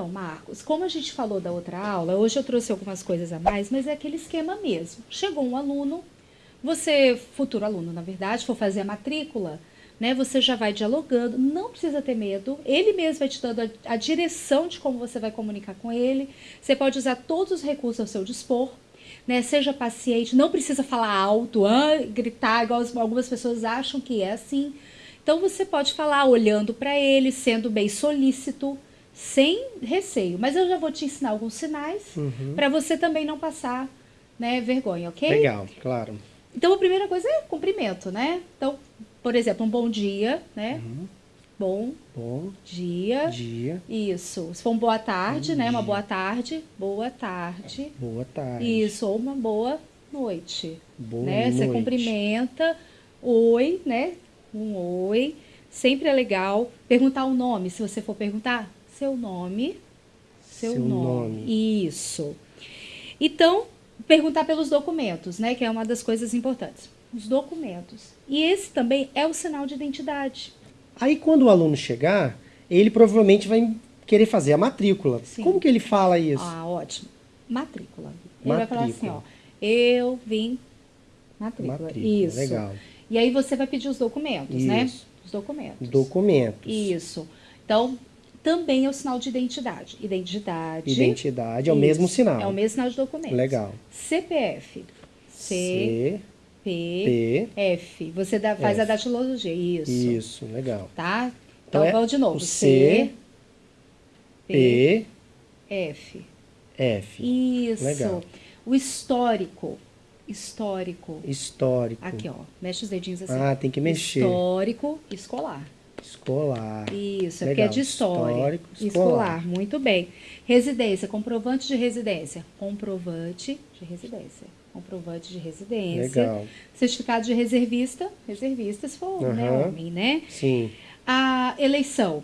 Então, Marcos, como a gente falou da outra aula, hoje eu trouxe algumas coisas a mais, mas é aquele esquema mesmo. Chegou um aluno, você, futuro aluno, na verdade, for fazer a matrícula, né? Você já vai dialogando, não precisa ter medo, ele mesmo vai te dando a, a direção de como você vai comunicar com ele. Você pode usar todos os recursos ao seu dispor, né? Seja paciente, não precisa falar alto, ah, gritar, igual algumas pessoas acham que é assim. Então você pode falar olhando para ele, sendo bem solícito, sem receio. Mas eu já vou te ensinar alguns sinais Uhum. para você também não passar né, vergonha, ok? Legal, claro. Então a primeira coisa é cumprimento, né? Então, por exemplo, um bom dia, né? Uhum. Bom Bom dia. dia, Isso. Se for uma boa tarde, Bom né? Uma dia. boa tarde. Boa tarde. boa tarde. Isso. Ou uma boa noite. Boa né? Você noite. cumprimenta. Oi, né? Um oi. Sempre é legal. Perguntar o nome, se você for perguntar. Seu nome. Seu, Seu nome. nome. Isso. Então, perguntar pelos documentos, né? Que é uma das coisas importantes. Os documentos. E esse também é o sinal de identidade. Aí quando o aluno chegar, ele provavelmente vai querer fazer a matrícula. Sim. Como que ele fala isso? Ah, ótimo. Matrícula. Ele vai falar assim, Matrícula. ó. Eu vim. Matrícula. Matrícula, Isso. legal. E aí você vai pedir os documentos, né? Isso. Os documentos. Documentos. Isso. Então, também é o sinal de identidade. Identidade. Identidade é o Isso. mesmo sinal. É o mesmo sinal de documento. Legal. CPF. C, C, P, P, F. Você dá- faz F. a datilologia. Isso. isso, legal. Tá? Então Então, é vamos de novo. C, P, P, F. F. Isso. Legal. O histórico. Histórico. Histórico. Aqui, ó. Mexe os dedinhos assim. Ah, tem que mexer. Histórico escolar. Escolar. Isso, é Legal. porque é de história. Histórico escolar. Muito bem. Residência, comprovante de residência. Comprovante de residência. Comprovante de residência. Legal. Certificado de reservista. Reservista, se for né, homem, né? Sim. A eleição.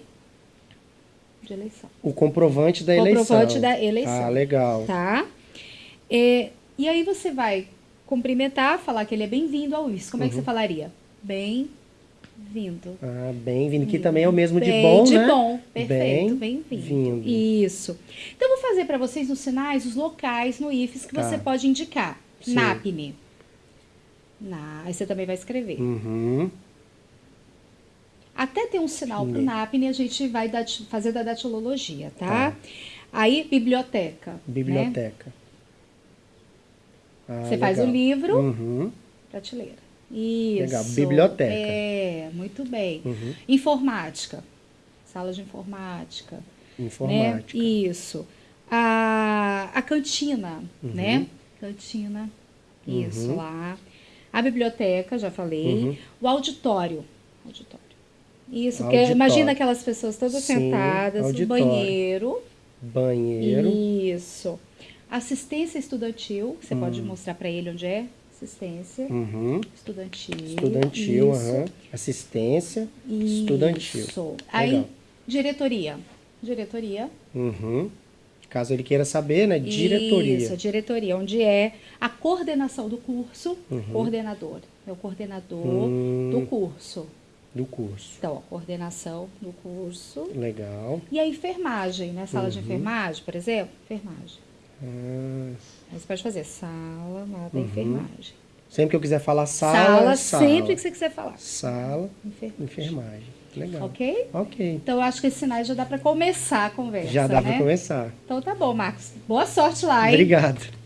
De eleição. O comprovante da eleição. Comprovante da eleição. Ah, legal. Tá? É, e aí você vai cumprimentar, falar que ele é bem-vindo ao UFS. Como é que Uhum. você falaria? Bem-vindo. Ah, bem-vindo. Que também é o mesmo de Bem, bom, de né? bom. Perfeito. Bem-vindo. Bem-vindo. Isso. Então, eu vou fazer para vocês nos sinais os locais no IFES que Tá. você pode indicar. Sim. NAPNE. Na, aí você também vai escrever. Uhum. Até ter um sinal para o. NAPNE, a gente vai dati- fazer da datilologia, tá? Tá. Aí, biblioteca. né? Biblioteca. Ah, Você faz o legal. livro, Uhum. prateleira. Isso. Legal, biblioteca. É, muito bem. Uhum. Informática. Sala de informática. Informática. Né? Isso. A, a cantina, Uhum. né? Cantina. Isso, Uhum. lá. A biblioteca, já falei. Uhum. O auditório. Auditório. Isso, porque Auditório. imagina aquelas pessoas todas Sim, sentadas, auditório. banheiro. Banheiro. Isso. Assistência estudantil, você pode Hum. mostrar para ele onde é. Assistência Uhum. estudantil. Estudantil, Isso. aham. Assistência Isso. estudantil. Aí, Legal. diretoria. Diretoria. Uhum. Caso ele queira saber, né? Diretoria. Isso, a diretoria, onde é a coordenação do curso, Uhum. coordenador. É o coordenador Hum. do curso. Do curso. Então, a coordenação do curso. Legal. E a enfermagem, né? Sala de Uhum. enfermagem, por exemplo. Enfermagem. Ah, Aí você pode fazer sala lá da Uhum. enfermagem. sempre que eu quiser falar sala, sala. sempre que você quiser falar. Sala, Enfermagem. enfermagem. Legal. Ok? Ok. Então, eu acho que esses sinais já dá para começar a conversa, Já dá né? para começar. Então, tá bom, Marcos. Boa sorte lá, hein? Obrigado.